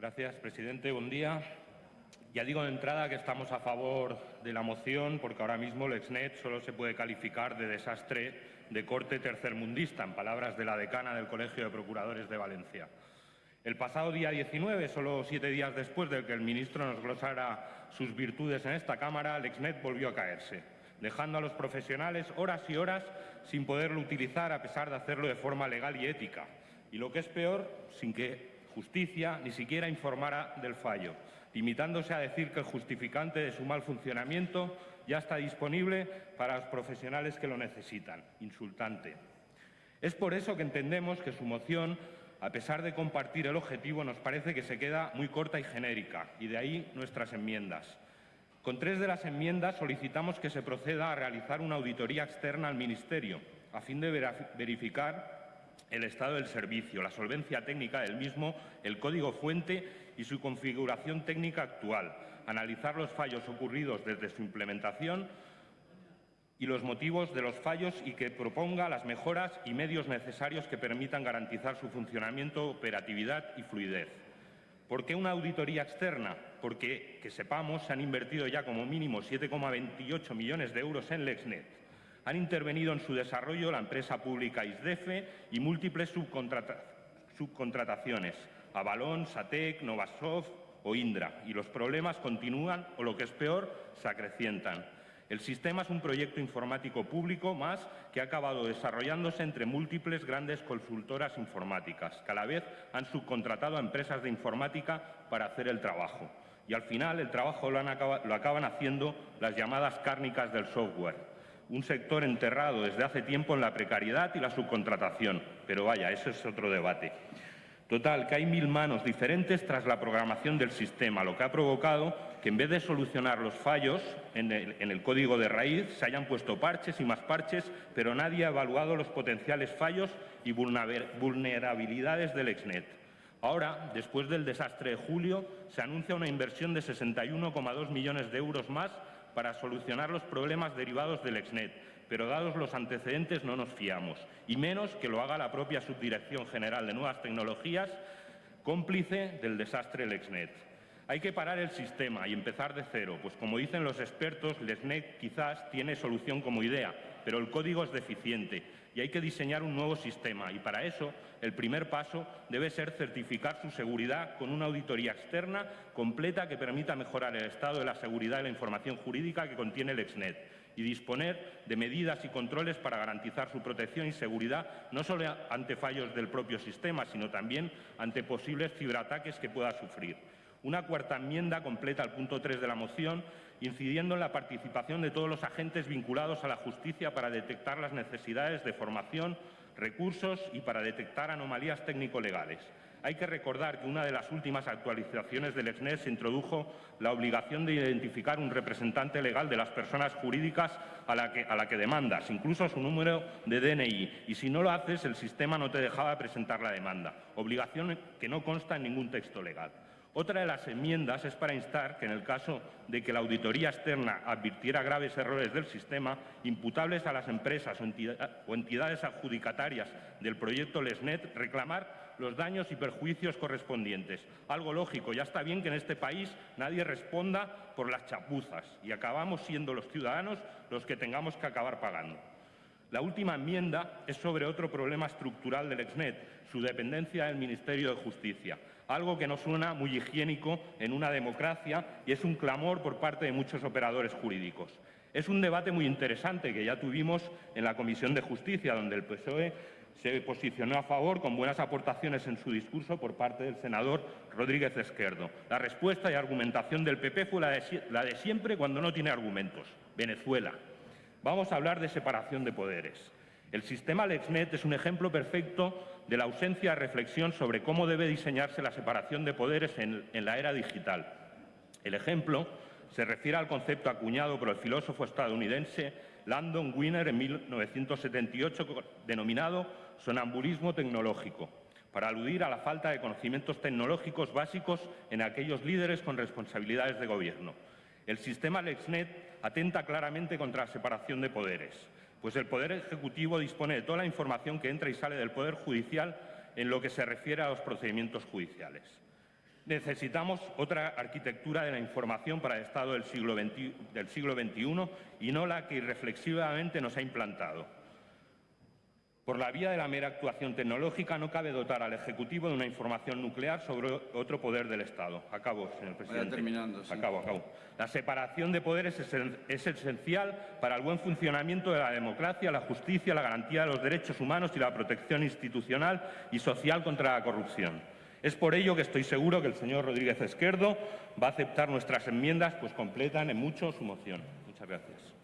Gracias, presidente. Buen día. Ya digo de entrada que estamos a favor de la moción porque ahora mismo el Exnet solo se puede calificar de desastre de corte tercermundista, en palabras de la decana del Colegio de Procuradores de Valencia. El pasado día 19, solo siete días después de que el ministro nos glosara sus virtudes en esta Cámara, el Exnet volvió a caerse, dejando a los profesionales horas y horas sin poderlo utilizar a pesar de hacerlo de forma legal y ética. Y lo que es peor, sin que justicia ni siquiera informara del fallo, limitándose a decir que el justificante de su mal funcionamiento ya está disponible para los profesionales que lo necesitan. Insultante. Es por eso que entendemos que su moción, a pesar de compartir el objetivo, nos parece que se queda muy corta y genérica, y de ahí nuestras enmiendas. Con tres de las enmiendas solicitamos que se proceda a realizar una auditoría externa al Ministerio, a fin de verificar el estado del servicio, la solvencia técnica del mismo, el código fuente y su configuración técnica actual, analizar los fallos ocurridos desde su implementación y los motivos de los fallos y que proponga las mejoras y medios necesarios que permitan garantizar su funcionamiento, operatividad y fluidez. ¿Por qué una auditoría externa? Porque, que sepamos, se han invertido ya como mínimo 7,28 millones de euros en Lexnet. Han intervenido en su desarrollo la empresa pública ISDEFE y múltiples subcontrataciones, Avalon, Satec, Novasoft o Indra, y los problemas continúan o, lo que es peor, se acrecientan. El sistema es un proyecto informático público más que ha acabado desarrollándose entre múltiples grandes consultoras informáticas, que a la vez han subcontratado a empresas de informática para hacer el trabajo. Y al final el trabajo lo, lo acaban haciendo las llamadas cárnicas del software, un sector enterrado desde hace tiempo en la precariedad y la subcontratación. Pero vaya, eso es otro debate. Total, que hay mil manos diferentes tras la programación del sistema, lo que ha provocado que en vez de solucionar los fallos en el, código de raíz se hayan puesto parches y más parches, pero nadie ha evaluado los potenciales fallos y vulnerabilidades del Exnet. Ahora, después del desastre de julio, se anuncia una inversión de 61,2 millones de euros más para solucionar los problemas derivados del Exnet, pero dados los antecedentes no nos fiamos, y menos que lo haga la propia Subdirección General de Nuevas Tecnologías, cómplice del desastre Lexnet. Hay que parar el sistema y empezar de cero, pues como dicen los expertos, Lexnet quizás tiene solución como idea, pero el código es deficiente y hay que diseñar un nuevo sistema y para eso el primer paso debe ser certificar su seguridad con una auditoría externa completa que permita mejorar el estado de la seguridad y la información jurídica que contiene el Exnet y disponer de medidas y controles para garantizar su protección y seguridad no solo ante fallos del propio sistema, sino también ante posibles ciberataques que pueda sufrir. Una cuarta enmienda completa el punto 3 de la moción, incidiendo en la participación de todos los agentes vinculados a la justicia para detectar las necesidades de formación, recursos y para detectar anomalías técnico-legales. Hay que recordar que una de las últimas actualizaciones del EXNES introdujo la obligación de identificar un representante legal de las personas jurídicas a la, que, que demandas, incluso su número de DNI, y si no lo haces, el sistema no te dejaba presentar la demanda, obligación que no consta en ningún texto legal. Otra de las enmiendas es para instar que, en el caso de que la auditoría externa advirtiera graves errores del sistema, imputables a las empresas o entidades adjudicatarias del proyecto LESNET, reclamar los daños y perjuicios correspondientes. Algo lógico, ya está bien que en este país nadie responda por las chapuzas y acabamos siendo los ciudadanos los que tengamos que acabar pagando. La última enmienda es sobre otro problema estructural del EXNET, su dependencia del Ministerio de Justicia, algo que no suena muy higiénico en una democracia y es un clamor por parte de muchos operadores jurídicos. Es un debate muy interesante que ya tuvimos en la Comisión de Justicia, donde el PSOE se posicionó a favor con buenas aportaciones en su discurso por parte del senador Rodríguez Esquerdo. La respuesta y argumentación del PP fue la de, la de siempre cuando no tiene argumentos. Venezuela. Vamos a hablar de separación de poderes. El sistema LexNet es un ejemplo perfecto de la ausencia de reflexión sobre cómo debe diseñarse la separación de poderes en, la era digital. El ejemplo se refiere al concepto acuñado por el filósofo estadounidense Landon Winner en 1978 denominado sonambulismo tecnológico, para aludir a la falta de conocimientos tecnológicos básicos en aquellos líderes con responsabilidades de gobierno. El sistema LexNet atenta claramente contra la separación de poderes, pues el Poder Ejecutivo dispone de toda la información que entra y sale del Poder Judicial en lo que se refiere a los procedimientos judiciales. Necesitamos otra arquitectura de la información para el Estado del siglo, XXI, y no la que irreflexivamente nos ha implantado. Por la vía de la mera actuación tecnológica no cabe dotar al Ejecutivo de una información nuclear sobre otro poder del Estado. Acabo, señor presidente. terminando, sí. Acabo, acabo. La separación de poderes es, es esencial para el buen funcionamiento de la democracia, la justicia, la garantía de los derechos humanos y la protección institucional y social contra la corrupción. Es por ello que estoy seguro que el señor Rodríguez Esquerdo va a aceptar nuestras enmiendas, pues completan en mucho su moción. Muchas gracias.